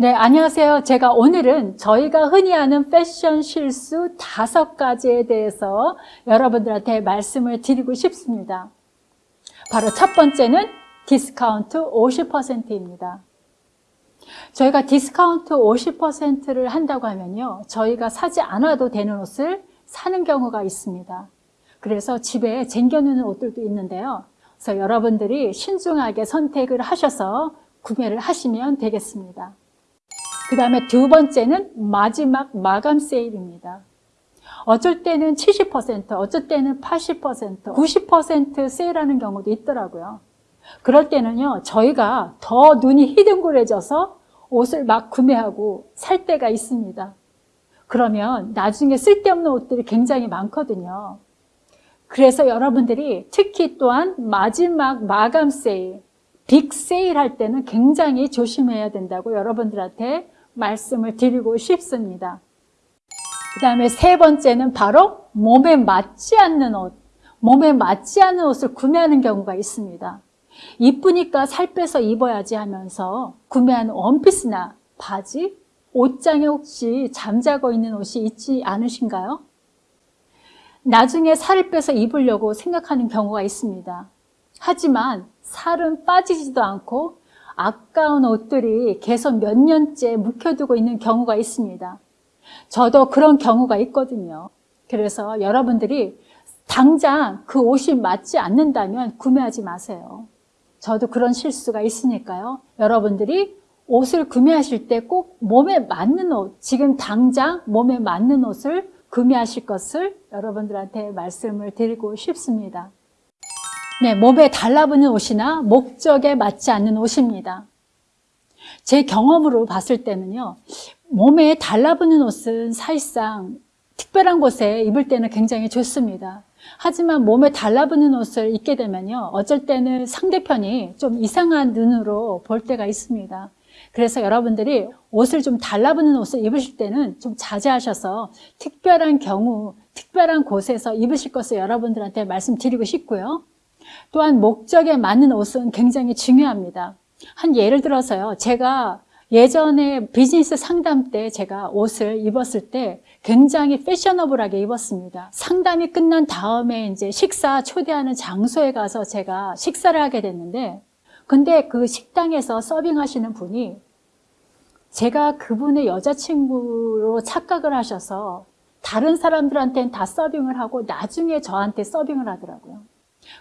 네, 안녕하세요. 제가 오늘은 저희가 흔히 하는 패션 실수 다섯 가지에 대해서 여러분들한테 말씀을 드리고 싶습니다. 바로 첫 번째는 디스카운트 50%입니다. 저희가 디스카운트 50%를 한다고 하면요. 저희가 사지 않아도 되는 옷을 사는 경우가 있습니다. 그래서 집에 쟁겨놓는 옷들도 있는데요. 그래서 여러분들이 신중하게 선택을 하셔서 구매를 하시면 되겠습니다. 그 다음에 두 번째는 마지막 마감 세일입니다. 어쩔 때는 70%, 어쩔 때는 80%, 90% 세일하는 경우도 있더라고요. 그럴 때는요, 저희가 더 눈이 희둥그레져서 옷을 막 구매하고 살 때가 있습니다. 그러면 나중에 쓸데없는 옷들이 굉장히 많거든요. 그래서 여러분들이 특히 또한 마지막 마감 세일, 빅 세일 할 때는 굉장히 조심해야 된다고 여러분들한테 말씀을 드리고 싶습니다. 그 다음에 세 번째는 바로 몸에 맞지 않는 옷, 몸에 맞지 않는 옷을 구매하는 경우가 있습니다. 이쁘니까 살 빼서 입어야지 하면서 구매한 원피스나 바지, 옷장에 혹시 잠자고 있는 옷이 있지 않으신가요? 나중에 살을 빼서 입으려고 생각하는 경우가 있습니다. 하지만 살은 빠지지도 않고 아까운 옷들이 계속 몇 년째 묵혀두고 있는 경우가 있습니다. 저도 그런 경우가 있거든요. 그래서 여러분들이 당장 그 옷이 맞지 않는다면 구매하지 마세요. 저도 그런 실수가 있으니까요. 여러분들이 옷을 구매하실 때 꼭 몸에 맞는 옷, 지금 당장 몸에 맞는 옷을 구매하실 것을 여러분들한테 말씀을 드리고 싶습니다. 네, 몸에 달라붙는 옷이나 목적에 맞지 않는 옷입니다. 제 경험으로 봤을 때는요, 몸에 달라붙는 옷은 사실상 특별한 곳에 입을 때는 굉장히 좋습니다. 하지만 몸에 달라붙는 옷을 입게 되면요, 어쩔 때는 상대편이 좀 이상한 눈으로 볼 때가 있습니다. 그래서 여러분들이 옷을 좀 달라붙는 옷을 입으실 때는 좀 자제하셔서 특별한 경우, 특별한 곳에서 입으실 것을 여러분들한테 말씀드리고 싶고요. 또한 목적에 맞는 옷은 굉장히 중요합니다. 한 예를 들어서요. 제가 예전에 비즈니스 상담 때 제가 옷을 입었을 때 굉장히 패셔너블하게 입었습니다. 상담이 끝난 다음에 이제 식사 초대하는 장소에 가서 제가 식사를 하게 됐는데 근데 그 식당에서 서빙하시는 분이 제가 그분의 여자친구로 착각을 하셔서 다른 사람들한테는 다 서빙을 하고 나중에 저한테 서빙을 하더라고요.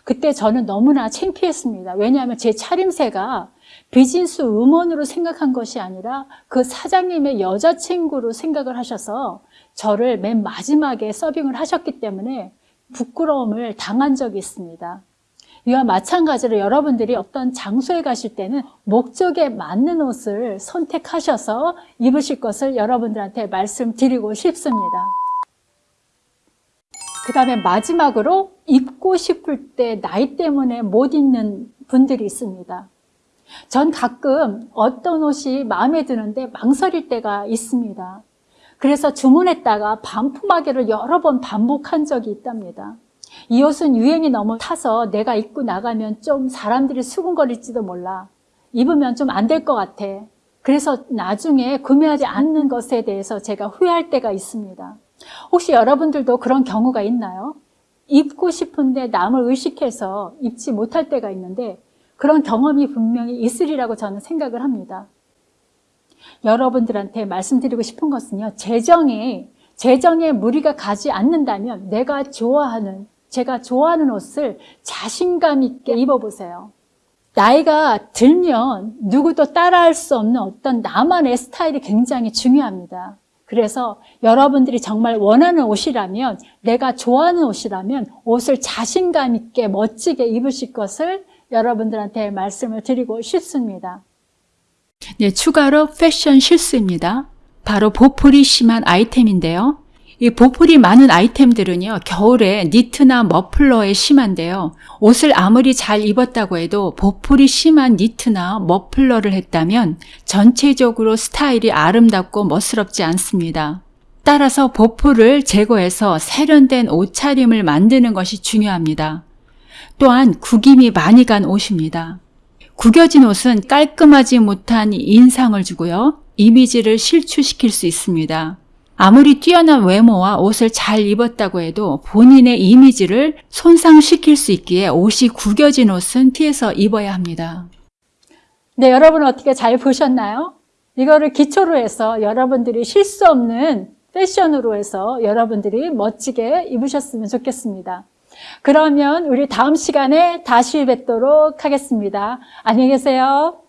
그때 저는 너무나 창피했습니다. 왜냐하면 제 차림새가 비즈니스 우먼으로 생각한 것이 아니라 그 사장님의 여자친구로 생각을 하셔서 저를 맨 마지막에 서빙을 하셨기 때문에 부끄러움을 당한 적이 있습니다. 이와 마찬가지로 여러분들이 어떤 장소에 가실 때는 목적에 맞는 옷을 선택하셔서 입으실 것을 여러분들한테 말씀드리고 싶습니다. 그 다음에 마지막으로 입고 싶을 때 나이 때문에 못 입는 분들이 있습니다. 전 가끔 어떤 옷이 마음에 드는데 망설일 때가 있습니다. 그래서 주문했다가 반품하기를 여러 번 반복한 적이 있답니다. 이 옷은 유행이 너무 타서 내가 입고 나가면 좀 사람들이 수군거릴지도 몰라. 입으면 좀 안 될 것 같아. 그래서 나중에 구매하지 않는 것에 대해서 제가 후회할 때가 있습니다. 혹시 여러분들도 그런 경우가 있나요? 입고 싶은데 남을 의식해서 입지 못할 때가 있는데 그런 경험이 분명히 있으리라고 저는 생각을 합니다. 여러분들한테 말씀드리고 싶은 것은요. 재정에 재정에 무리가 가지 않는다면 내가 좋아하는 제가 좋아하는 옷을 자신감 있게 입어보세요. 나이가 들면 누구도 따라할 수 없는 어떤 나만의 스타일이 굉장히 중요합니다. 그래서 여러분들이 정말 원하는 옷이라면 내가 좋아하는 옷이라면 옷을 자신감 있게 멋지게 입으실 것을 여러분들한테 말씀을 드리고 싶습니다. 네, 추가로 패션 실수입니다. 바로 보풀이 심한 아이템인데요. 이 보풀이 많은 아이템들은요, 겨울에 니트나 머플러에 심한데요. 옷을 아무리 잘 입었다고 해도 보풀이 심한 니트나 머플러를 했다면 전체적으로 스타일이 아름답고 멋스럽지 않습니다. 따라서 보풀을 제거해서 세련된 옷차림을 만드는 것이 중요합니다. 또한 구김이 많이 간 옷입니다. 구겨진 옷은 깔끔하지 못한 인상을 주고요. 이미지를 실추시킬 수 있습니다. 아무리 뛰어난 외모와 옷을 잘 입었다고 해도 본인의 이미지를 손상시킬 수 있기에 옷이 구겨진 옷은 피해서 입어야 합니다. 네, 여러분 어떻게 잘 보셨나요? 이거를 기초로 해서 여러분들이 실수 없는 패션으로 해서 여러분들이 멋지게 입으셨으면 좋겠습니다. 그러면 우리 다음 시간에 다시 뵙도록 하겠습니다. 안녕히 계세요.